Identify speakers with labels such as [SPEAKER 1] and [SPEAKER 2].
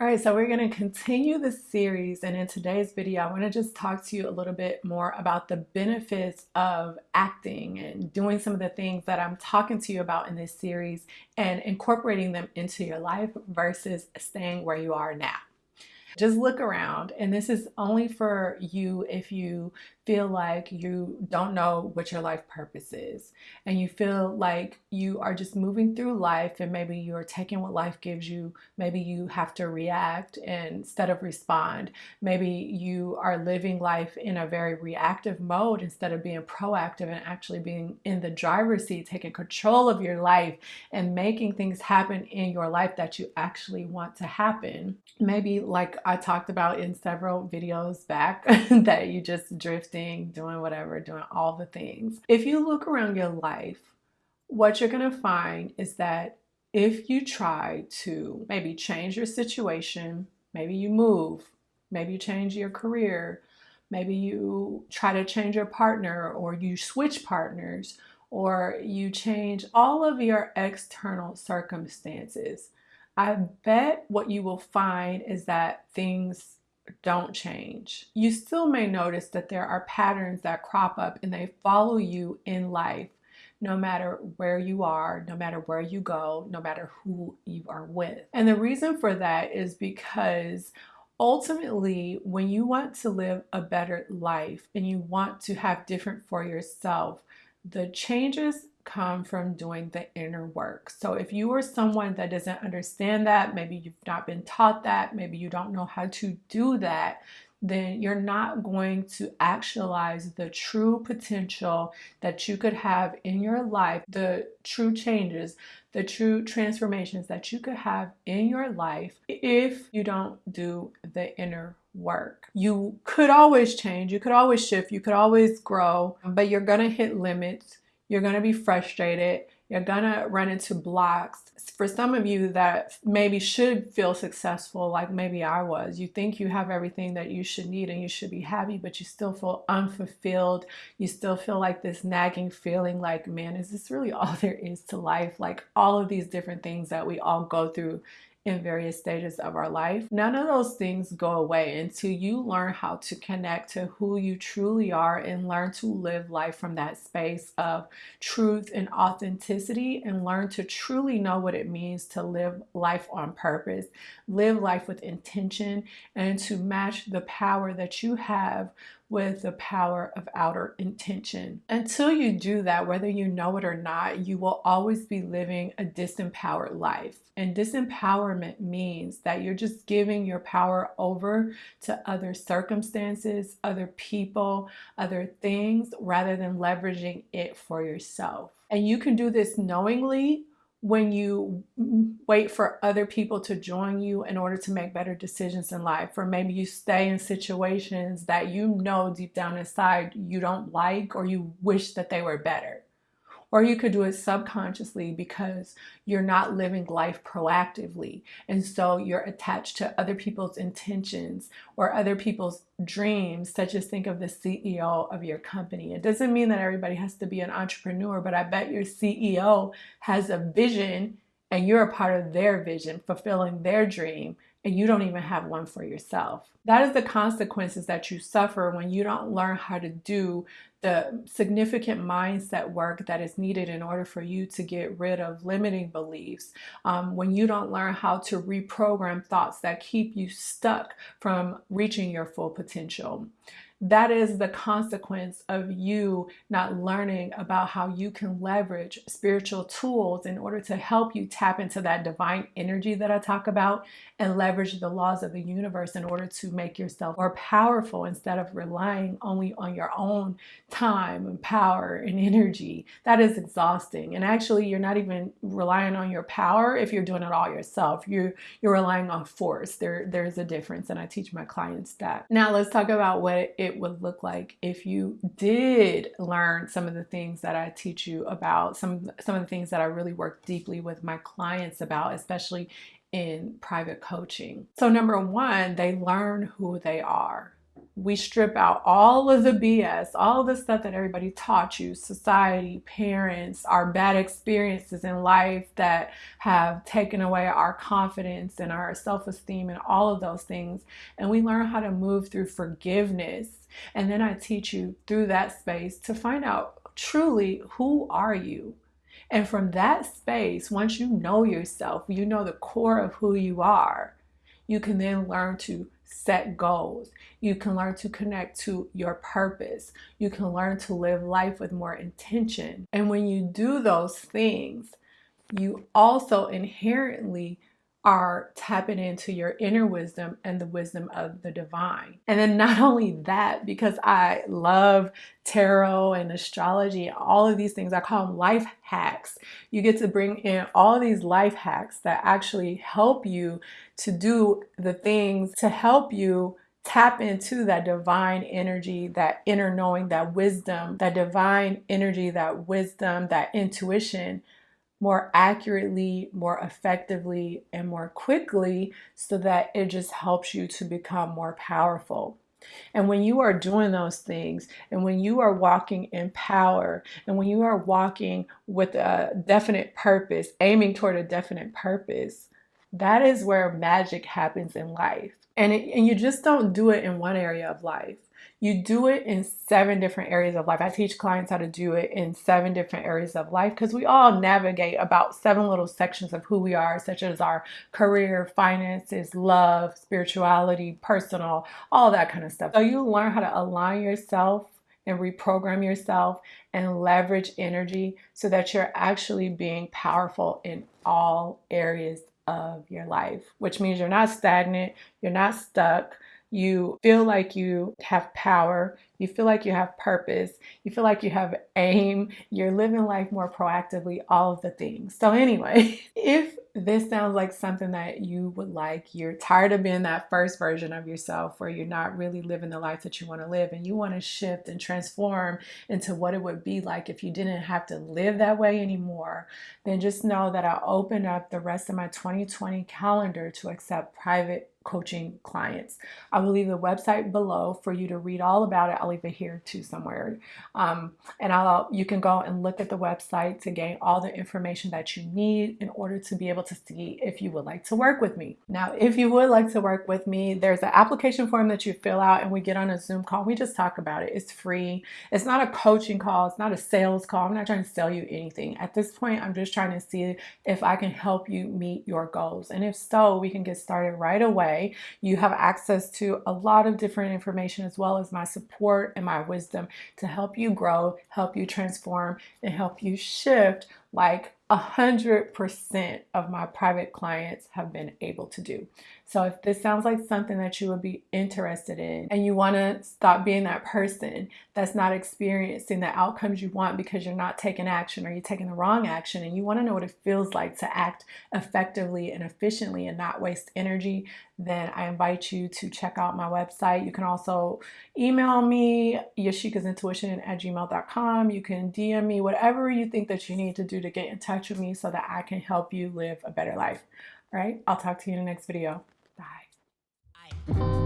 [SPEAKER 1] All right, so we're going to continue the series, and in today's video, I want to just talk to you a little bit more about the benefits of acting and doing some of the things that I'm talking to you about in this series and incorporating them into your life versus staying where you are now. Just look around, and this is only for you if you feel like you don't know what your life purpose is and you feel like you are just moving through life and maybe you're taking what life gives you. Maybe you have to react instead of respond. Maybe you are living life in a very reactive mode instead of being proactive and actually being in the driver's seat taking control of your life and making things happen in your life that you actually want to happen. Maybe like I talked about in several videos back that you just drifting, doing whatever, doing all the things. If you look around your life, what you're going to find is that if you try to maybe change your situation, maybe you move, maybe you change your career, maybe you try to change your partner or you switch partners or you change all of your external circumstances, I bet what you will find is that things don't change. You still may notice that there are patterns that crop up and they follow you in life no matter where you are, no matter where you go, no matter who you are with. And the reason for that is because ultimately, when you want to live a better life and you want to have different for yourself, the changes come from doing the inner work. So if you are someone that doesn't understand that, maybe you've not been taught that, maybe you don't know how to do that, then you're not going to actualize the true potential that you could have in your life, the true changes, the true transformations that you could have in your life if you don't do the inner work. You could always change, you could always shift, you could always grow, but you're going to hit limits you're going to be frustrated. You're to run into blocks. For some of you that maybe should feel successful, like maybe I was, you think you have everything that you should need and you should be happy, but you still feel unfulfilled. You still feel like this nagging feeling like, man, is this really all there is to life? Like all of these different things that we all go through in various stages of our life. None of those things go away until you learn how to connect to who you truly are and learn to live life from that space of truth and authenticity and learn to truly know what it means to live life on purpose, live life with intention, and to match the power that you have with the power of outer intention. Until you do that, whether you know it or not, you will always be living a disempowered life. And disempowerment means that you're just giving your power over to other circumstances, other people, other things, rather than leveraging it for yourself. And you can do this knowingly when you wait for other people to join you in order to make better decisions in life. Or maybe you stay in situations that you know deep down inside you don't like or you wish that they were better or you could do it subconsciously because you're not living life proactively. And so you're attached to other people's intentions or other people's dreams, such as think of the CEO of your company. It doesn't mean that everybody has to be an entrepreneur, but I bet your CEO has a vision and you're a part of their vision, fulfilling their dream and you don't even have one for yourself. That is the consequences that you suffer when you don't learn how to do the significant mindset work that is needed in order for you to get rid of limiting beliefs. Um, when you don't learn how to reprogram thoughts that keep you stuck from reaching your full potential that is the consequence of you not learning about how you can leverage spiritual tools in order to help you tap into that divine energy that I talk about and leverage the laws of the universe in order to make yourself more powerful instead of relying only on your own time and power and energy. That is exhausting. And actually, you're not even relying on your power if you're doing it all yourself. You're you're relying on force. There there's a difference and I teach my clients that. Now, let's talk about what it it would look like if you did learn some of the things that I teach you about, some, some of the things that I really work deeply with my clients about, especially in private coaching. So number one, they learn who they are. We strip out all of the BS, all the stuff that everybody taught you, society, parents, our bad experiences in life that have taken away our confidence and our self esteem and all of those things. And we learn how to move through forgiveness. And then I teach you through that space to find out truly who are you? And from that space, once you know yourself, you know the core of who you are, you can then learn to set goals. You can learn to connect to your purpose. You can learn to live life with more intention. And when you do those things, you also inherently are tapping into your inner wisdom and the wisdom of the divine. And then not only that, because I love tarot and astrology, all of these things, I call them life hacks. You get to bring in all these life hacks that actually help you to do the things to help you tap into that divine energy, that inner knowing, that wisdom, that divine energy, that wisdom, that intuition more accurately, more effectively, and more quickly so that it just helps you to become more powerful. And when you are doing those things, and when you are walking in power, and when you are walking with a definite purpose, aiming toward a definite purpose, that is where magic happens in life. And, it, and you just don't do it in one area of life. You do it in seven different areas of life. I teach clients how to do it in seven different areas of life because we all navigate about seven little sections of who we are, such as our career, finances, love, spirituality, personal, all that kind of stuff. So you learn how to align yourself and reprogram yourself and leverage energy so that you're actually being powerful in all areas of your life, which means you're not stagnant, you're not stuck, you feel like you have power, you feel like you have purpose, you feel like you have aim, you're living life more proactively, all of the things. So, anyway, if this sounds like something that you would like, you're tired of being that first version of yourself where you're not really living the life that you want to live and you want to shift and transform into what it would be like if you didn't have to live that way anymore, then just know that I open up the rest of my 2020 calendar to accept private coaching clients. I will leave the website below for you to read all about it. I'll leave it here too somewhere. Um, and I'll you can go and look at the website to gain all the information that you need in order to be able to see if you would like to work with me. Now, if you would like to work with me, there's an application form that you fill out and we get on a Zoom call. We just talk about it. It's free. It's not a coaching call. It's not a sales call. I'm not trying to sell you anything. At this point, I'm just trying to see if I can help you meet your goals. And if so, we can get started right away way. You have access to a lot of different information as well as my support and my wisdom to help you grow, help you transform, and help you shift like a 100% of my private clients have been able to do. So if this sounds like something that you would be interested in and you want to stop being that person that's not experiencing the outcomes you want because you're not taking action or you're taking the wrong action and you want to know what it feels like to act effectively and efficiently and not waste energy, then I invite you to check out my website. You can also email me, yashikasintuition at gmail.com. You can DM me, whatever you think that you need to do to get in touch with me so that I can help you live a better life. All right, I'll talk to you in the next video thank you